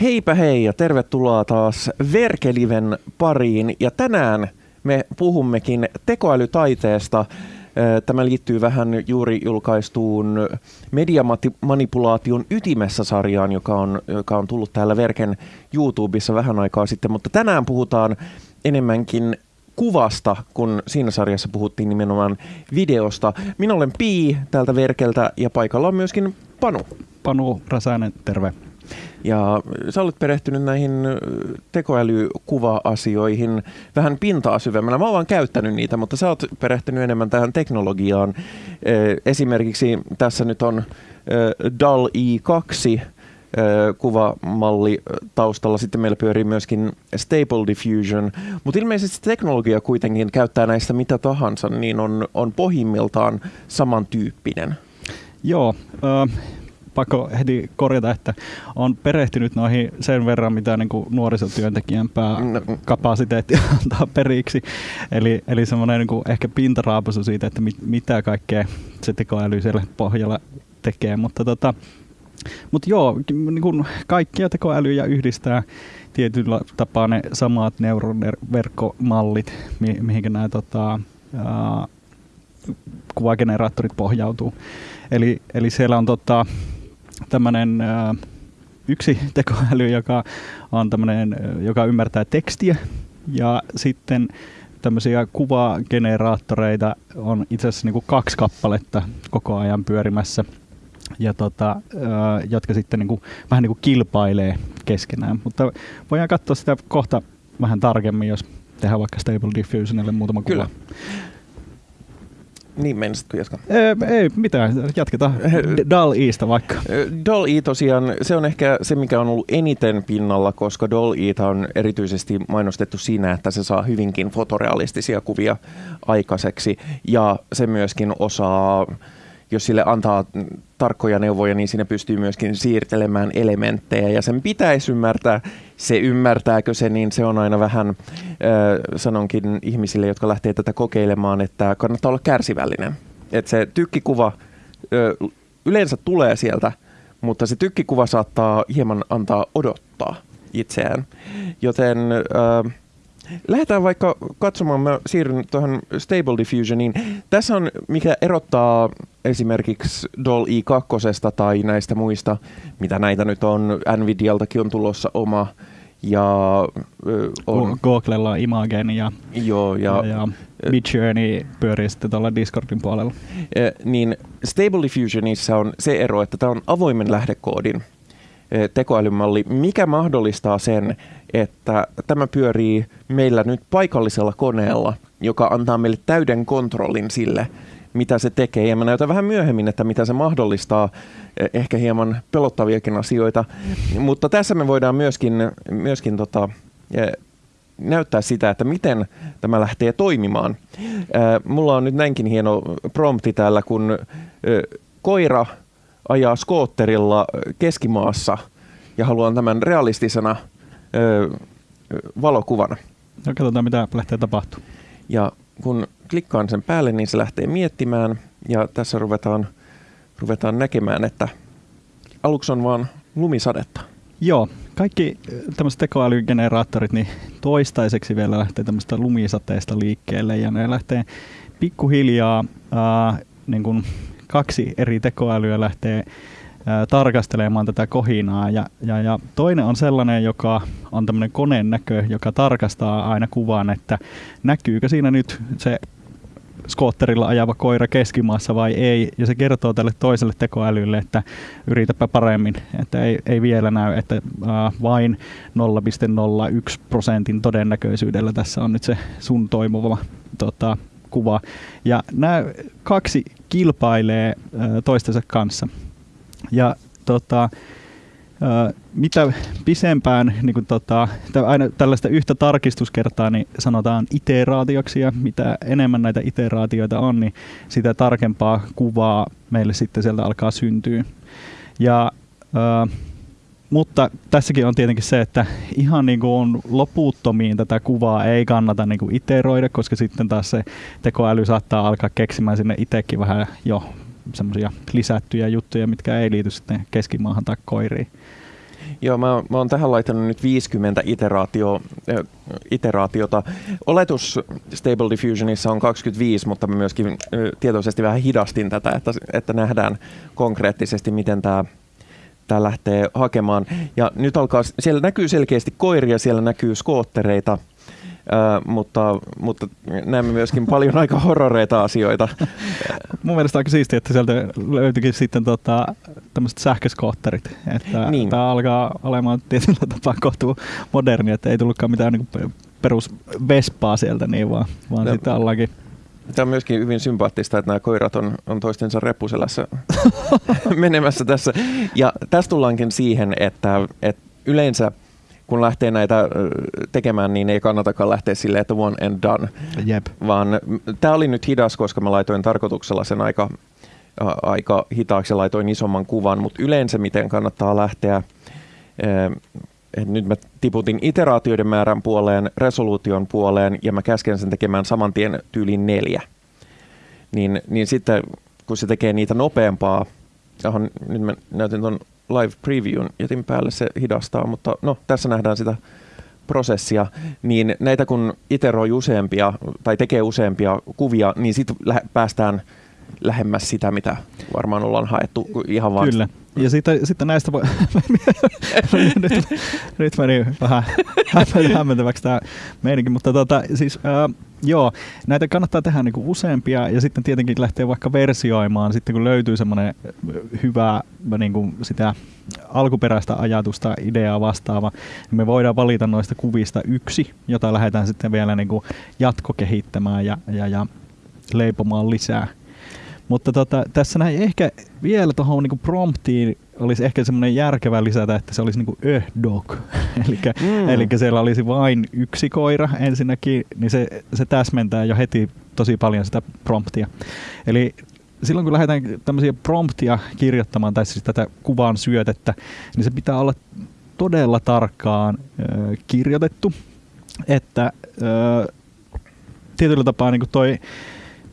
Heipä hei ja tervetuloa taas Verkeliven pariin. Ja tänään me puhummekin tekoälytaiteesta. Tämä liittyy vähän juuri julkaistuun mediamanipulaation ytimessä sarjaan, joka on, joka on tullut täällä Verken YouTubessa vähän aikaa sitten. Mutta tänään puhutaan enemmänkin kuvasta, kun siinä sarjassa puhuttiin nimenomaan videosta. Minä olen Pii täältä Verkeltä ja paikalla on myöskin Panu. Panu Räsänen, terve. Ja sä olet perehtynyt näihin tekoälykuva-asioihin vähän pintaa syvemmällä. Mä oon vaan käyttänyt niitä, mutta sä oot perehtynyt enemmän tähän teknologiaan. Esimerkiksi tässä nyt on DAL-I 2 kuvamalli taustalla. Sitten meillä pyörii myöskin Stable Diffusion, mutta ilmeisesti teknologia kuitenkin käyttää näistä mitä tahansa, niin on, on pohjimmiltaan samantyyppinen. Joo, äh, pakko heti korjata, että on perehtynyt noihin sen verran, mitä niin kuin nuorisotyöntekijän pääkapasiteetti antaa periksi. Eli, eli semmoinen niin ehkä pintaraapasu siitä, että mit, mitä kaikkea se tekoäly siellä pohjalla tekee. Mutta tota, mutta joo, niin kuin kaikkia tekoälyjä yhdistää tietyllä tapaa ne samat neuroverkkomallit, mi- mihinkä nämä tota, ää, kuvageneraattorit pohjautuu. Eli, eli siellä on tota, tämmöinen yksi tekoäly, joka on tämmönen, joka ymmärtää tekstiä ja sitten tämmöisiä kuvageneraattoreita on itse asiassa niin kaksi kappaletta koko ajan pyörimässä ja tota, jotka sitten niin kuin, vähän niin kuin kilpailee keskenään. Mutta voidaan katsoa sitä kohta vähän tarkemmin, jos tehdään vaikka Stable Diffusionille muutama Kyllä. kuva. Niin menisitkö jatkaa? Ei, ei mitään, jatketaan Dal Eista vaikka. Dal E tosiaan, se on ehkä se, mikä on ollut eniten pinnalla, koska Dal E on erityisesti mainostettu siinä, että se saa hyvinkin fotorealistisia kuvia aikaiseksi. Ja se myöskin osaa jos sille antaa tarkkoja neuvoja, niin siinä pystyy myöskin siirtelemään elementtejä ja sen pitäisi ymmärtää. Se ymmärtääkö se, niin se on aina vähän, äh, sanonkin ihmisille, jotka lähtee tätä kokeilemaan, että kannattaa olla kärsivällinen. Että se tykkikuva äh, yleensä tulee sieltä, mutta se tykkikuva saattaa hieman antaa odottaa itseään. Joten äh, Lähdetään vaikka katsomaan, mä siirryn tuohon Stable Diffusioniin. Tässä on, mikä erottaa esimerkiksi Doll i2 tai näistä muista, mitä näitä nyt on, Nvidialtakin on tulossa oma, ja on... Googlella on Imagen ja, joo, ja, ja, ja Midjourney pyörii sitten tuolla Discordin puolella. Niin Stable Diffusionissa on se ero, että tämä on avoimen lähdekoodin tekoälymalli, mikä mahdollistaa sen, että tämä pyörii meillä nyt paikallisella koneella, joka antaa meille täyden kontrollin sille, mitä se tekee. Ja mä näytän vähän myöhemmin, että mitä se mahdollistaa, eh, ehkä hieman pelottaviakin asioita. Mutta tässä me voidaan myöskin, myöskin tota, eh, näyttää sitä, että miten tämä lähtee toimimaan. Eh, mulla on nyt näinkin hieno prompti täällä, kun koira ajaa skootterilla keskimaassa ja haluan tämän realistisena valokuvana. No katsotaan, mitä lähtee tapahtumaan. Ja kun klikkaan sen päälle, niin se lähtee miettimään ja tässä ruvetaan, ruvetaan näkemään, että aluksi on vaan lumisadetta. Joo, kaikki tämmöiset tekoälygeneraattorit niin toistaiseksi vielä lähtee tämmöistä lumisateesta liikkeelle ja ne lähtee pikkuhiljaa ää, niin kuin kaksi eri tekoälyä lähtee tarkastelemaan tätä kohinaa. Ja, ja, ja toinen on sellainen, joka on tämmöinen koneen näkö, joka tarkastaa aina kuvan, että näkyykö siinä nyt se skootterilla ajava koira keskimaassa vai ei, ja se kertoo tälle toiselle tekoälylle, että yritäpä paremmin, että ei, ei vielä näy, että vain 0,01 prosentin todennäköisyydellä tässä on nyt se sun toimuva tota, kuva. Ja nämä kaksi kilpailee toistensa kanssa. Ja tota, mitä pisempään, niin kuin tota, aina tällaista yhtä tarkistuskertaa niin sanotaan iteraatioksi ja mitä enemmän näitä iteraatioita on, niin sitä tarkempaa kuvaa meille sitten sieltä alkaa syntyä. Ja, äh, mutta tässäkin on tietenkin se, että ihan niin kuin loputtomiin tätä kuvaa ei kannata niin kuin iteroida, koska sitten taas se tekoäly saattaa alkaa keksimään sinne itsekin vähän jo semmoisia lisättyjä juttuja, mitkä ei liity sitten keskimaahan tai koiriin. Joo, mä, mä oon tähän laittanut nyt 50 iteraatio, äh, iteraatiota. Oletus Stable Diffusionissa on 25, mutta mä myöskin äh, tietoisesti vähän hidastin tätä, että, että nähdään konkreettisesti, miten tämä tämä lähtee hakemaan. Ja nyt alkaa, siellä näkyy selkeästi koiria, siellä näkyy skoottereita, Uh, mutta, mutta näemme myöskin paljon aika horroreita asioita. Mun mielestä aika siistiä, että sieltä löytyikin sitten tota, tämmöiset sähköskootterit. Että niin. Tämä alkaa olemaan tietyllä tapaa kohtuu moderni, että ei tullutkaan mitään niin perus Vespaa sieltä, niin vaan, vaan no. sitten ollaankin Tämä on myöskin hyvin sympaattista, että nämä koirat on, on toistensa reppuselässä menemässä tässä. Ja tässä tullaankin siihen, että, että yleensä kun lähtee näitä tekemään, niin ei kannatakaan lähteä silleen, että one and done. Jep. Vaan tämä oli nyt hidas, koska mä laitoin tarkoituksella sen aika, aika hitaaksi ja laitoin isomman kuvan, mutta yleensä miten kannattaa lähteä nyt mä tiputin iteraatioiden määrän puoleen, resoluution puoleen ja mä käsken sen tekemään saman tien tyyliin neljä. Niin, niin sitten kun se tekee niitä nopeampaa, johon nyt mä näytin tuon live previewn, jätin päälle se hidastaa, mutta no tässä nähdään sitä prosessia, niin näitä kun iteroi useampia tai tekee useampia kuvia, niin sitten päästään lähemmäs sitä, mitä varmaan ollaan haettu ihan vaan Kyllä. Ja sitten, sitten näistä voi... nyt, nyt meni vähän hämmentäväksi tämä meininki, mutta tota, siis, äh, joo, näitä kannattaa tehdä niinku useampia ja sitten tietenkin lähteä vaikka versioimaan, sitten kun löytyy semmoinen hyvä niinku sitä alkuperäistä ajatusta, ideaa vastaava, niin me voidaan valita noista kuvista yksi, jota lähdetään sitten vielä niinku jatkokehittämään ja, ja, ja leipomaan lisää. Mutta tota, tässä näin ehkä vielä tuohon niinku promptiin olisi ehkä semmoinen järkevä lisätä, että se olisi niinku a dog. eli mm. siellä olisi vain yksi koira ensinnäkin, niin se, se täsmentää jo heti tosi paljon sitä promptia. Eli silloin kun lähdetään tämmöisiä promptia kirjoittamaan, tai siis tätä kuvan syötettä, niin se pitää olla todella tarkkaan ö, kirjoitettu, että ö, tietyllä tapaa niin toi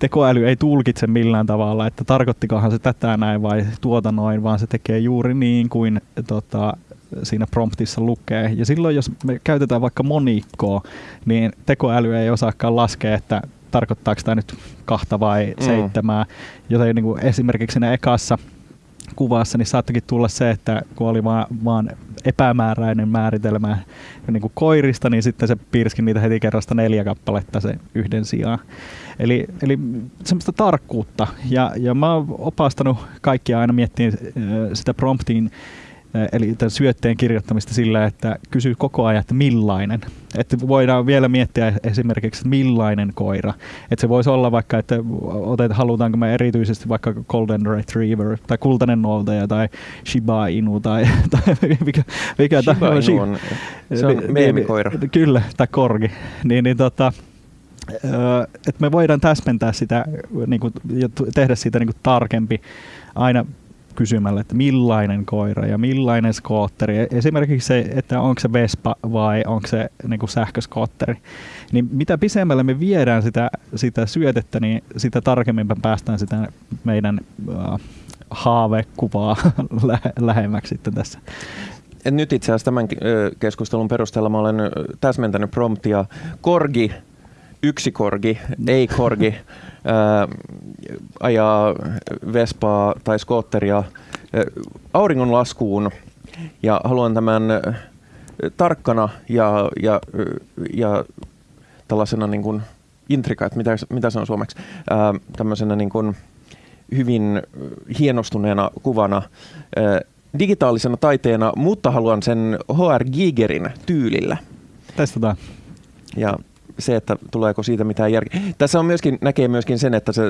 tekoäly ei tulkitse millään tavalla, että tarkoittikohan se tätä näin vai tuota noin, vaan se tekee juuri niin kuin tota, siinä promptissa lukee. Ja silloin, jos me käytetään vaikka monikkoa, niin tekoäly ei osaakaan laskea, että tarkoittaako tämä nyt kahta vai mm. seitsemää. Joten niin kuin esimerkiksi siinä ekassa kuvassa, niin saattokin tulla se, että kun oli vaan, vaan epämääräinen määritelmä niin kuin koirista, niin sitten se piirski niitä heti kerrasta neljä kappaletta se yhden sijaan. Eli, eli semmoista tarkkuutta. Ja, ja mä oon opastanut kaikkia aina miettimään sitä promptiin eli tämän syötteen kirjoittamista sillä, että kysyy koko ajan, että millainen. Että voidaan vielä miettiä esimerkiksi, millainen koira. Että se voisi olla vaikka, että otet, halutaanko me erityisesti vaikka Golden Retriever tai kultainen noutaja tai Shiba Inu tai, tai mikä, mikä Shiba Inu on, se on meemikoira. Kyllä, tai korgi. Niin, niin tota, että me voidaan täsmentää sitä niin kuin, ja tehdä siitä niin kuin tarkempi aina kysymällä, että millainen koira ja millainen skootteri. E, esimerkiksi se, että onko se Vespa vai onko se niin kuin sähköskootteri. Niin mitä pisemmälle me viedään sitä, sitä syötettä, niin sitä tarkemmin me päästään sitä meidän uh, haavekuvaa lähemmäksi sitten tässä. Et nyt itse asiassa tämän keskustelun perusteella mä olen täsmentänyt promptia. Korgi, yksi korgi, ei korgi. ää, ajaa Vespaa tai skootteria auringon laskuun ja haluan tämän tarkkana ja, ja, ja tällaisena niin kuin intrika, että mitä, mitä se on suomeksi, ää, tämmöisenä niin kuin hyvin hienostuneena kuvana ää, digitaalisena taiteena, mutta haluan sen HR Gigerin tyylillä. Testataan. Ja se, että tuleeko siitä mitään järkeä. Tässä on myöskin, näkee myöskin sen, että se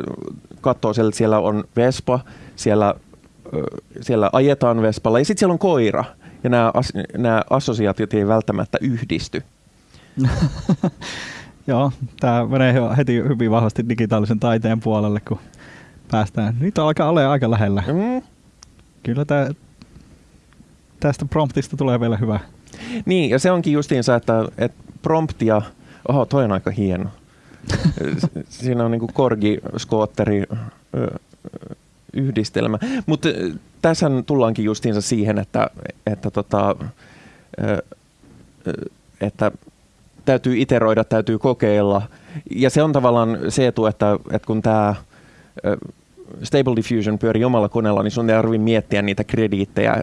katsoo siellä, että siellä on Vespa, siellä, siellä ajetaan Vespalla ja sitten siellä on koira. Ja nämä, as, nämä assosiaatiot ei välttämättä yhdisty. Joo, tämä menee heti hyvin vahvasti digitaalisen taiteen puolelle, kun päästään. Nyt alkaa olla aika lähellä. Mm. Kyllä tämä, tästä promptista tulee vielä hyvä. Niin, ja se onkin justiinsa, että, että promptia – Oho, toi on aika hieno. Siinä on niinku korgi, skootteri, yhdistelmä. Mutta tässä tullaankin justiinsa siihen, että, että, tota, että täytyy iteroida, täytyy kokeilla. Ja se on tavallaan se etu, että, että kun tämä Stable Diffusion pyörii omalla koneella, niin sun ei tarvitse miettiä niitä krediittejä,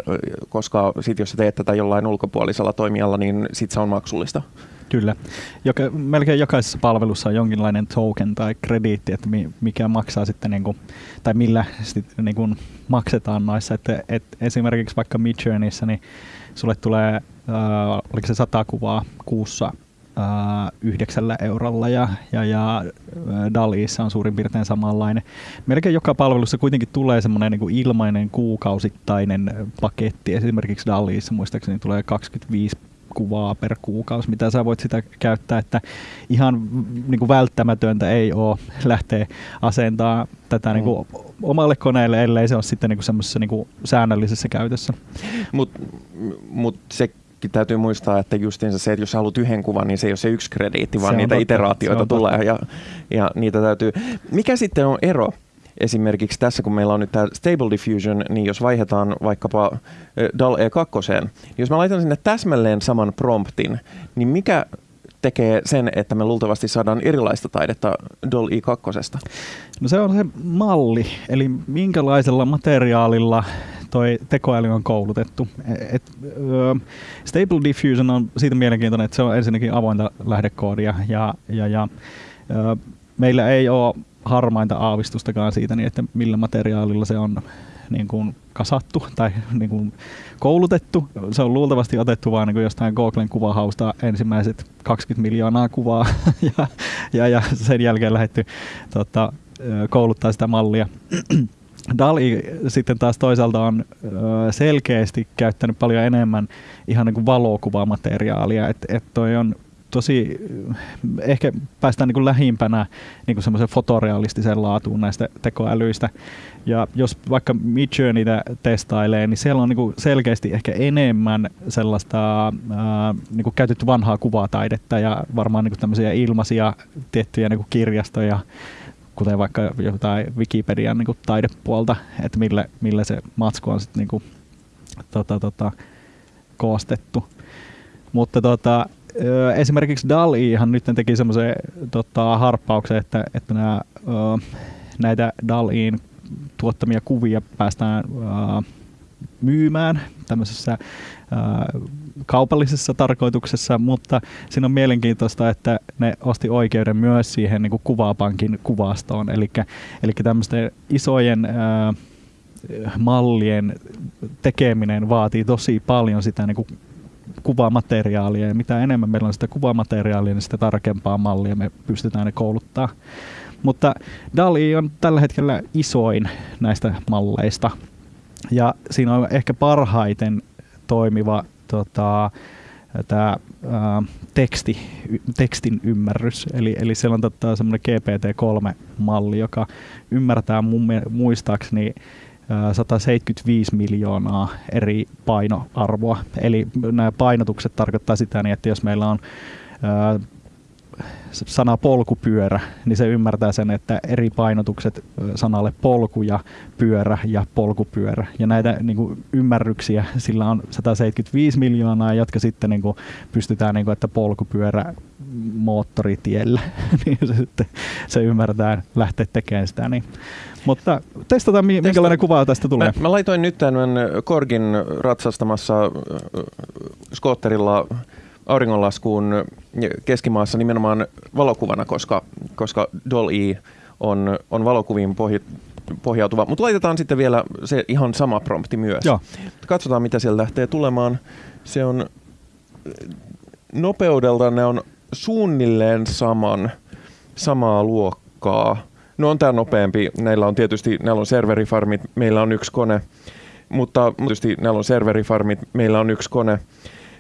koska sit jos sä teet tätä jollain ulkopuolisella toimijalla, niin sit se on maksullista. Kyllä. Joka, melkein jokaisessa palvelussa on jonkinlainen token tai krediitti, että mikä maksaa sitten, niin kuin, tai millä sitten niin kuin maksetaan noissa. Että, et esimerkiksi vaikka Midjourneyssä, niin sulle tulee, äh, oliko se sata kuvaa kuussa yhdeksällä eurolla ja, ja, ja Daliissa on suurin piirtein samanlainen. Melkein joka palvelussa kuitenkin tulee semmoinen niin ilmainen kuukausittainen paketti. Esimerkiksi Daliissa muistaakseni tulee 25 kuvaa per kuukausi, mitä sä voit sitä käyttää, että ihan niin kuin välttämätöntä ei ole lähteä asentaa tätä mm. niin kuin omalle koneelle, ellei se ole sitten niin kuin semmoisessa niin kuin säännöllisessä käytössä. Mutta mut se täytyy muistaa, että justiinsa se, että jos haluat yhden kuvan, niin se ei ole se yksi krediitti, vaan niitä totta. iteraatioita tulee ja, ja niitä täytyy. Mikä sitten on ero esimerkiksi tässä, kun meillä on nyt tämä Stable Diffusion, niin jos vaihdetaan vaikkapa DAL E2, niin jos mä laitan sinne täsmälleen saman promptin, niin mikä tekee sen, että me luultavasti saadaan erilaista taidetta DAL E2? No se on se malli, eli minkälaisella materiaalilla toi tekoäly on koulutettu. Et, uh, Stable Diffusion on siitä mielenkiintoinen, että se on ensinnäkin avointa lähdekoodia ja, ja, ja uh, meillä ei ole harmainta aavistustakaan siitä, niin että millä materiaalilla se on niin kuin kasattu tai niin kuin koulutettu. Se on luultavasti otettu vain niin jostain Googlen kuvahausta ensimmäiset 20 miljoonaa kuvaa ja, ja, ja sen jälkeen lähdetty tota, kouluttaa sitä mallia. Dali sitten taas toisaalta on selkeästi käyttänyt paljon enemmän ihan niin kuin valokuvamateriaalia, että et toi on tosi, ehkä päästään niin kuin lähimpänä niin kuin semmoisen fotorealistiseen laatuun näistä tekoälyistä. Ja jos vaikka Midjourneytä testailee, niin siellä on niin kuin selkeästi ehkä enemmän sellaista ää, niin kuin käytetty vanhaa kuvataidetta ja varmaan niin kuin tämmöisiä ilmaisia tiettyjä niin kuin kirjastoja kuten vaikka jotain Wikipedian niin kuin taidepuolta, että millä, millä se matsku on sitten niin kuin, tota, tota, koostettu. Mutta tota, esimerkiksi DALI-han nyt teki semmoisen tota, harppauksen, että, että nämä, näitä DALIin tuottamia kuvia päästään myymään tämmöisessä kaupallisessa tarkoituksessa, mutta siinä on mielenkiintoista, että ne osti oikeuden myös siihen niin kuin kuvapankin kuvastoon, eli, eli tämmöisten isojen mallien tekeminen vaatii tosi paljon sitä niin kuin kuvamateriaalia ja mitä enemmän meillä on sitä kuvamateriaalia, niin sitä tarkempaa mallia me pystytään ne kouluttaa. Mutta DALI on tällä hetkellä isoin näistä malleista ja siinä on ehkä parhaiten toimiva tota, tämä teksti, tekstin ymmärrys. Eli, eli siellä on tota, semmoinen GPT-3-malli, joka ymmärtää mun muistaakseni 175 miljoonaa eri painoarvoa. Eli nämä painotukset tarkoittaa sitä, niin, että jos meillä on sana polkupyörä, niin se ymmärtää sen, että eri painotukset sanalle polku ja pyörä ja polkupyörä. Ja näitä niin kuin, ymmärryksiä sillä on 175 miljoonaa, jotka sitten niin kuin, pystytään, niin kuin, että polkupyörä moottoritiellä, niin se, sitten, se ymmärtää lähteä tekemään sitä. Niin. Mutta testataan, minkälainen kuva tästä tulee. Mä, mä laitoin nyt tämän Korgin ratsastamassa skootterilla auringonlaskuun keskimaassa nimenomaan valokuvana, koska, koska Doll-E on, on valokuviin pohj, pohjautuva. Mutta laitetaan sitten vielä se ihan sama prompti myös. Joo. Katsotaan, mitä siellä lähtee tulemaan. Se on nopeudelta ne on suunnilleen saman, samaa luokkaa. No on tämä nopeampi. Näillä on tietysti näillä on serverifarmit, meillä on yksi kone. Mutta tietysti näillä on serverifarmit, meillä on yksi kone.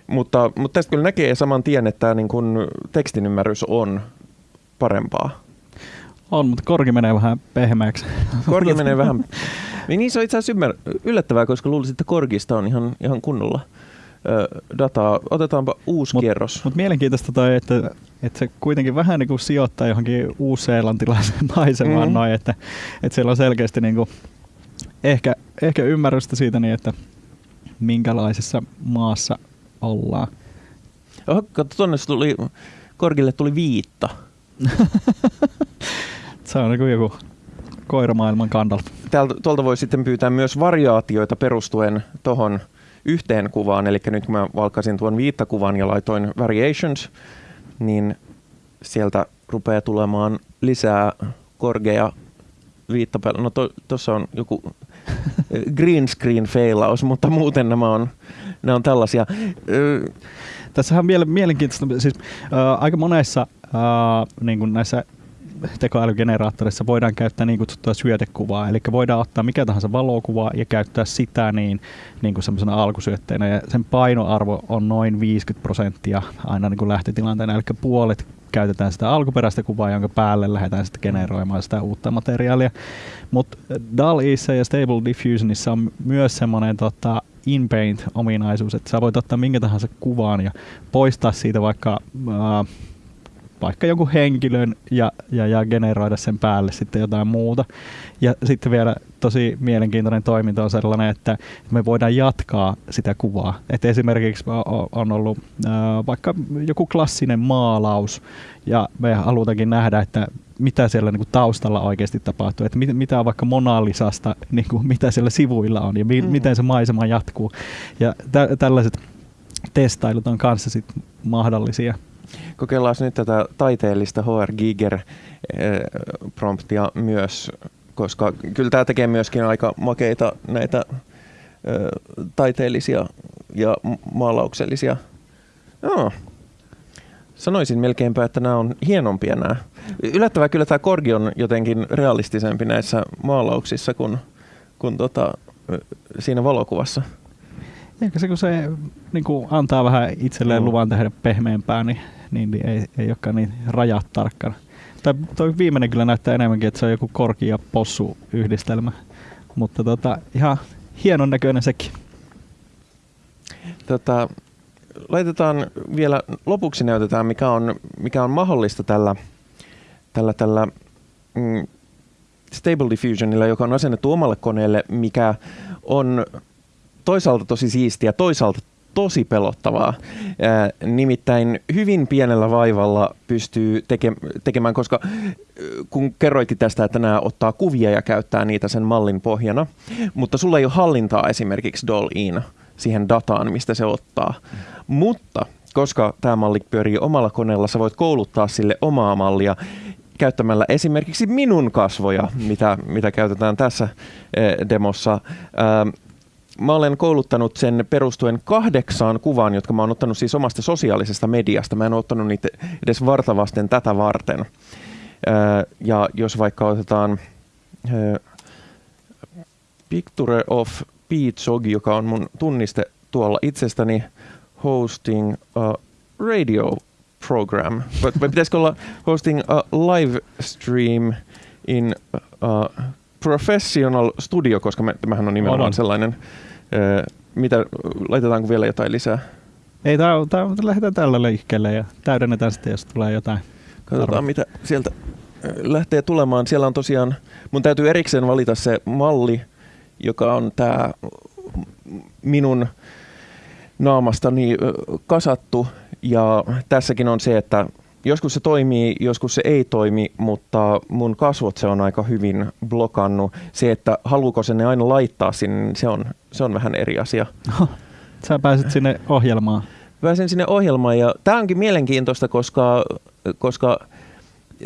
Mutta, mutta tästä kyllä näkee saman tien, että tämä niin kuin tekstin ymmärrys on parempaa. On, mutta korki menee vähän pehmeäksi. Korki menee vähän... Niin se on itse asiassa yllättävää, koska luulisin, että korkista on ihan, ihan kunnolla dataa. Otetaanpa uusi mut, kierros. Mutta mielenkiintoista toi, että, että se kuitenkin vähän niin kuin sijoittaa johonkin uusseelantilaiseen maisemaan mm-hmm. noin, että, että siellä on selkeästi niin kuin ehkä ehkä ymmärrystä siitä niin, että minkälaisessa maassa ollaan. Oho, katso, tonne tuli, Korgille tuli viitta. Se on niin joku koiramaailman kannalta. Täältä, tuolta voi sitten pyytää myös variaatioita perustuen tuohon yhteen kuvaan. Eli nyt kun mä valkasin tuon viittakuvan ja laitoin variations, niin sieltä rupeaa tulemaan lisää korgea viittapäällä. No tuossa to, on joku green screen failaus, mutta muuten nämä on, nämä on tällaisia. Tässähän on mielenkiintoista, siis äh, aika monessa äh, niin kuin näissä tekoälygeneraattorissa voidaan käyttää niin kutsuttua syötekuvaa, eli voidaan ottaa mikä tahansa valokuva ja käyttää sitä niin, niin kuin semmoisena alkusyötteenä, ja sen painoarvo on noin 50 prosenttia aina niin kuin lähtötilanteena, eli puolet käytetään sitä alkuperäistä kuvaa, jonka päälle lähdetään sitten generoimaan sitä uutta materiaalia. Mutta DAL-Eissa ja Stable Diffusionissa on myös semmoinen tota, in-paint-ominaisuus, että sä voit ottaa minkä tahansa kuvaan ja poistaa siitä vaikka äh, vaikka jonkun henkilön ja, ja, ja generoida sen päälle sitten jotain muuta. Ja sitten vielä tosi mielenkiintoinen toiminta on sellainen, että me voidaan jatkaa sitä kuvaa. Et esimerkiksi on ollut äh, vaikka joku klassinen maalaus ja me halutaankin nähdä, että mitä siellä niin kuin taustalla oikeasti tapahtuu, että mit, mitä on vaikka Monalisasta, niin kuin, mitä siellä sivuilla on ja mi, mm. miten se maisema jatkuu. Ja tä, tällaiset testailut on kanssa sit mahdollisia. Kokeillaan nyt tätä taiteellista HR Giger eh, promptia myös, koska kyllä tämä tekee myöskin aika makeita näitä eh, taiteellisia ja maalauksellisia. No, sanoisin melkeinpä, että nämä on hienompia nämä. Yllättävää kyllä tämä Korgi on jotenkin realistisempi näissä maalauksissa kuin, kuin tota, siinä valokuvassa. Ehkä se, kun se niin kuin antaa vähän itselleen luvan tehdä pehmeämpää, niin niin, niin ei, ei olekaan niin rajat tarkkana. Tai toi viimeinen kyllä näyttää enemmänkin, että se on joku korki ja possu yhdistelmä. Mutta tota, ihan hienon näköinen sekin. Tota, laitetaan vielä lopuksi näytetään, mikä on, mikä on mahdollista tällä, tällä, tällä mm, Stable Diffusionilla, joka on asennettu omalle koneelle, mikä on toisaalta tosi siistiä, toisaalta tosi pelottavaa. nimittäin hyvin pienellä vaivalla pystyy teke- tekemään, koska kun kerroikin tästä, että nämä ottaa kuvia ja käyttää niitä sen mallin pohjana, mutta sulla ei ole hallintaa esimerkiksi Doll-in siihen dataan, mistä se ottaa. Mutta koska tämä malli pyörii omalla koneella, sä voit kouluttaa sille omaa mallia käyttämällä esimerkiksi minun kasvoja, mitä, mitä käytetään tässä demossa mä olen kouluttanut sen perustuen kahdeksaan kuvaan, jotka mä oon ottanut siis omasta sosiaalisesta mediasta. Mä en ole ottanut niitä edes vartavasten tätä varten. Ja jos vaikka otetaan Picture of Pete joka on mun tunniste tuolla itsestäni, hosting a radio program. Vai pitäisikö olla hosting a live stream in a professional studio, koska me, tämähän on nimenomaan on. sellainen mitä, laitetaanko vielä jotain lisää? Ei, tää, tää, lähdetään tällä liikkeelle ja täydennetään sitten, jos tulee jotain. Katsotaan, arvo. mitä sieltä lähtee tulemaan. Siellä on tosiaan, mun täytyy erikseen valita se malli, joka on tämä minun naamastani kasattu. Ja tässäkin on se, että Joskus se toimii, joskus se ei toimi, mutta mun kasvot se on aika hyvin blokannut. Se, että haluuko se ne aina laittaa sinne, niin se on, se on vähän eri asia. Sä pääset sinne ohjelmaan. Pääsen sinne ohjelmaan ja tämä onkin mielenkiintoista, koska, koska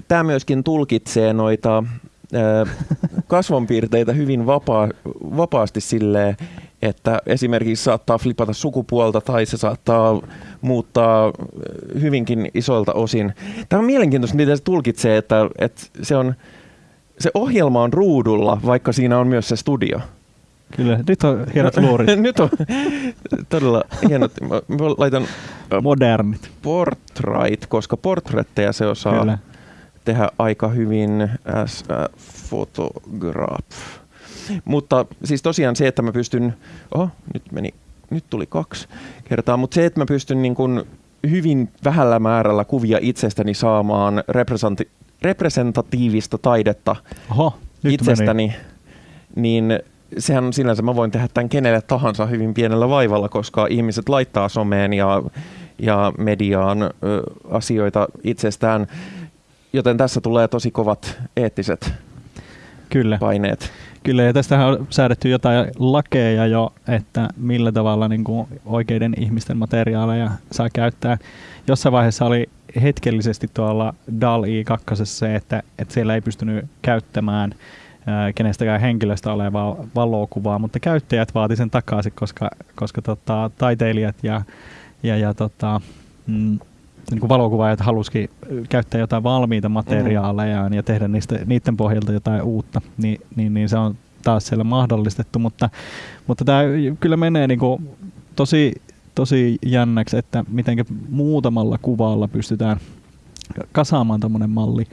tämä myöskin tulkitsee noita kasvonpiirteitä hyvin vapaa, vapaasti silleen, että esimerkiksi saattaa flipata sukupuolta tai se saattaa muuttaa hyvinkin isoilta osin. Tämä on mielenkiintoista, miten se tulkitsee, että, että se, on, se ohjelma on ruudulla, vaikka siinä on myös se studio. Kyllä, nyt on hienot luurit. nyt on todella hienot. Mä laitan modernit portrait, koska portretteja se osaa Kyllä. tehdä aika hyvin as a photograph. Mutta siis tosiaan se, että mä pystyn, oho, nyt meni, nyt tuli kaksi kertaa, mutta se, että mä pystyn niin kuin hyvin vähällä määrällä kuvia itsestäni saamaan representatiivista taidetta Oho, itsestäni, meni. niin sehän on sinänsä, mä voin tehdä tämän kenelle tahansa hyvin pienellä vaivalla, koska ihmiset laittaa someen ja, ja mediaan ö, asioita itsestään, joten tässä tulee tosi kovat eettiset Kyllä. paineet. Kyllä, ja tästähän on säädetty jotain lakeja jo, että millä tavalla niin kuin oikeiden ihmisten materiaaleja saa käyttää. Jossain vaiheessa oli hetkellisesti tuolla DAL-I 2 se, että, että siellä ei pystynyt käyttämään ää, kenestäkään henkilöstä olevaa valokuvaa, mutta käyttäjät vaati sen takaisin, koska, koska tota, taiteilijat ja, ja, ja tota, mm, niin kuin valokuvaajat halusikin käyttää jotain valmiita materiaaleja mm. ja tehdä niistä, niiden pohjalta jotain uutta, niin, niin, niin se on taas siellä mahdollistettu, mutta, mutta tämä kyllä menee niin kuin tosi, tosi jännäksi, että miten muutamalla kuvalla pystytään kasaamaan tämmöinen malli.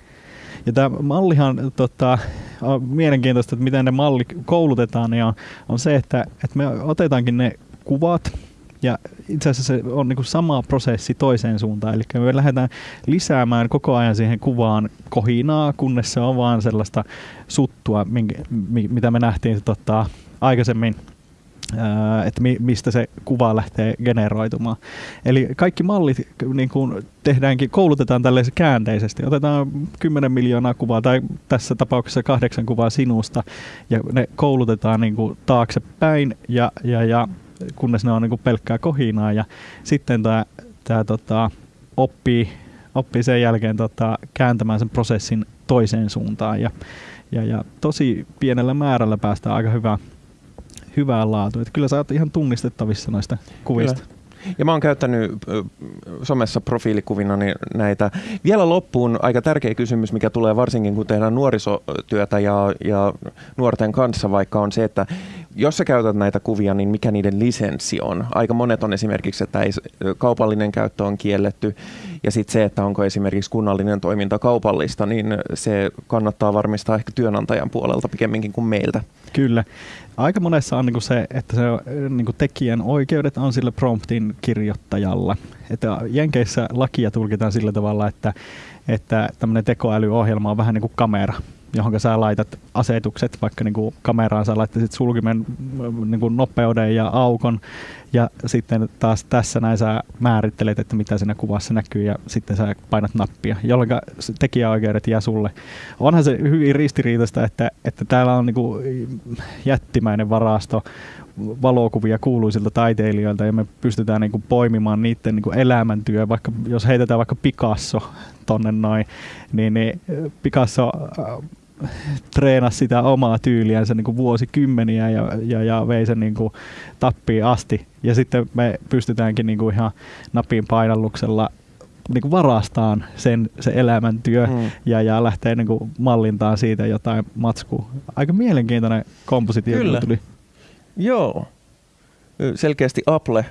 Ja tämä mallihan tota, on mielenkiintoista, että miten ne malli koulutetaan, ja on se, että, että me otetaankin ne kuvat, ja itse asiassa se on niin sama prosessi toiseen suuntaan. Eli me lähdetään lisäämään koko ajan siihen kuvaan kohinaa, kunnes se on vaan sellaista suttua, minkä, mitä me nähtiin tota, aikaisemmin että mistä se kuva lähtee generoitumaan. Eli kaikki mallit niin kuin tehdäänkin, koulutetaan tällaisen käänteisesti. Otetaan 10 miljoonaa kuvaa tai tässä tapauksessa kahdeksan kuvaa sinusta ja ne koulutetaan niin kuin taaksepäin ja, ja, ja kunnes ne on niin kuin pelkkää kohinaa ja sitten tämä, tämä tota, oppii, oppii sen jälkeen tota, kääntämään sen prosessin toiseen suuntaan ja, ja, ja tosi pienellä määrällä päästään aika hyvää, hyvää laatua. Että kyllä sä oot ihan tunnistettavissa noista kuvista. Kyllä. Ja mä oon käyttänyt somessa profiilikuvina näitä. Vielä loppuun aika tärkeä kysymys, mikä tulee varsinkin kun tehdään nuorisotyötä ja, ja nuorten kanssa, vaikka on se, että jos sä käytät näitä kuvia, niin mikä niiden lisenssi on? Aika monet on esimerkiksi, että ei, kaupallinen käyttö on kielletty ja sitten se, että onko esimerkiksi kunnallinen toiminta kaupallista, niin se kannattaa varmistaa ehkä työnantajan puolelta pikemminkin kuin meiltä. Kyllä. Aika monessa on niinku se, että se niinku tekijän oikeudet on sillä promptin kirjoittajalla. Että Jenkeissä lakia tulkitaan sillä tavalla, että, että tämmöinen tekoälyohjelma on vähän niin kuin kamera johon sä laitat asetukset, vaikka niin kuin kameraan sä laittaisit sulkimen niin kuin nopeuden ja aukon, ja sitten taas tässä näin sä määrittelet, että mitä siinä kuvassa näkyy, ja sitten sä painat nappia, jolloin tekijäoikeudet jää sulle. Onhan se hyvin ristiriitaista, että, että täällä on niin kuin jättimäinen varasto valokuvia kuuluisilta taiteilijoilta ja me pystytään niin kuin poimimaan niiden niin kuin elämäntyö, vaikka jos heitetään vaikka Picasso tonne noin, niin, niin Picasso treenasi sitä omaa tyyliänsä niin kuin vuosikymmeniä ja, ja, ja vei sen niin kuin tappiin asti. Ja sitten me pystytäänkin niin kuin ihan napin painalluksella niin kuin varastaan sen, se elämäntyö mm. ja, ja lähtee niin kuin mallintaan siitä jotain matskua. Aika mielenkiintoinen kompositio tuli. Joo. Selkeästi Apple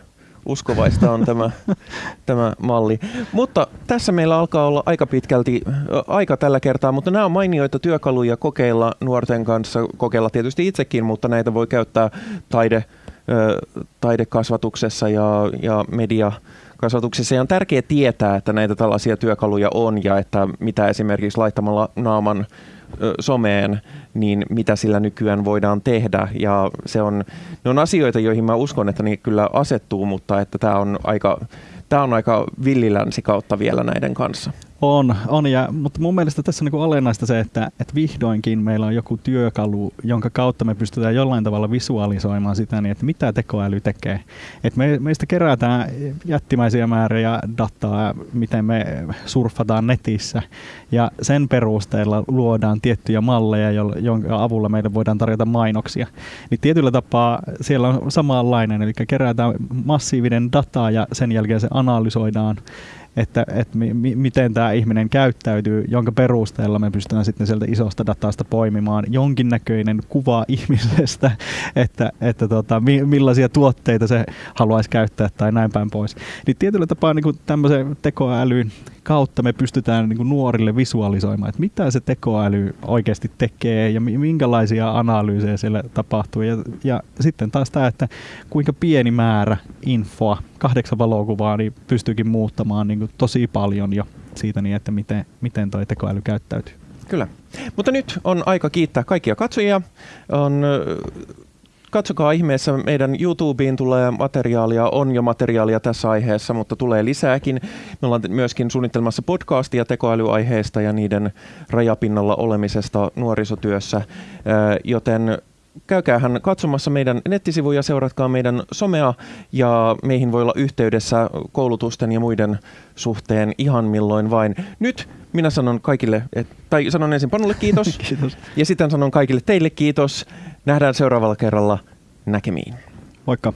uskovaista on tämä, tämä malli. Mutta tässä meillä alkaa olla aika pitkälti aika tällä kertaa, mutta nämä on mainioita työkaluja kokeilla nuorten kanssa, kokeilla tietysti itsekin, mutta näitä voi käyttää taide, taidekasvatuksessa ja, ja media kasvatuksessa. Ja on tärkeää tietää, että näitä tällaisia työkaluja on ja että mitä esimerkiksi laittamalla naaman someen, niin mitä sillä nykyään voidaan tehdä. Ja se on, ne on asioita, joihin mä uskon, että ne kyllä asettuu, mutta että tämä on aika, tämä on aika villilänsi kautta vielä näiden kanssa. On, on ja, mutta mun mielestä tässä on niin olennaista se, että, että vihdoinkin meillä on joku työkalu, jonka kautta me pystytään jollain tavalla visualisoimaan sitä, niin että mitä tekoäly tekee. Et me, meistä kerätään jättimäisiä määriä dataa, miten me surffataan netissä ja sen perusteella luodaan tiettyjä malleja, jonka avulla meille voidaan tarjota mainoksia. Niin tietyllä tapaa siellä on samanlainen, eli kerätään massiivinen data ja sen jälkeen se analysoidaan että, että mi, mi, miten tämä ihminen käyttäytyy, jonka perusteella me pystytään sitten sieltä isosta datasta poimimaan jonkinnäköinen kuva ihmisestä, että, että tota, mi, millaisia tuotteita se haluaisi käyttää tai näin päin pois. Niin tietyllä tapaa niin tämmöisen tekoälyn kautta me pystytään niin kuin nuorille visualisoimaan, että mitä se tekoäly oikeasti tekee ja minkälaisia analyysejä siellä tapahtuu. Ja, ja sitten taas tämä, että kuinka pieni määrä infoa, kahdeksan valokuvaa, niin pystyykin muuttamaan niin kuin tosi paljon jo siitä niin, että miten, miten tuo tekoäly käyttäytyy. Kyllä. Mutta nyt on aika kiittää kaikkia katsojia. On katsokaa ihmeessä, meidän YouTubeen tulee materiaalia, on jo materiaalia tässä aiheessa, mutta tulee lisääkin. Me ollaan myöskin suunnittelemassa podcastia tekoälyaiheesta ja niiden rajapinnalla olemisesta nuorisotyössä, joten käykäähän katsomassa meidän nettisivuja, seuratkaa meidän somea ja meihin voi olla yhteydessä koulutusten ja muiden suhteen ihan milloin vain. Nyt minä sanon kaikille, et, tai sanon ensin Panulle kiitos, kiitos. ja sitten sanon kaikille teille kiitos. Nähdään seuraavalla kerralla näkemiin. Moikka.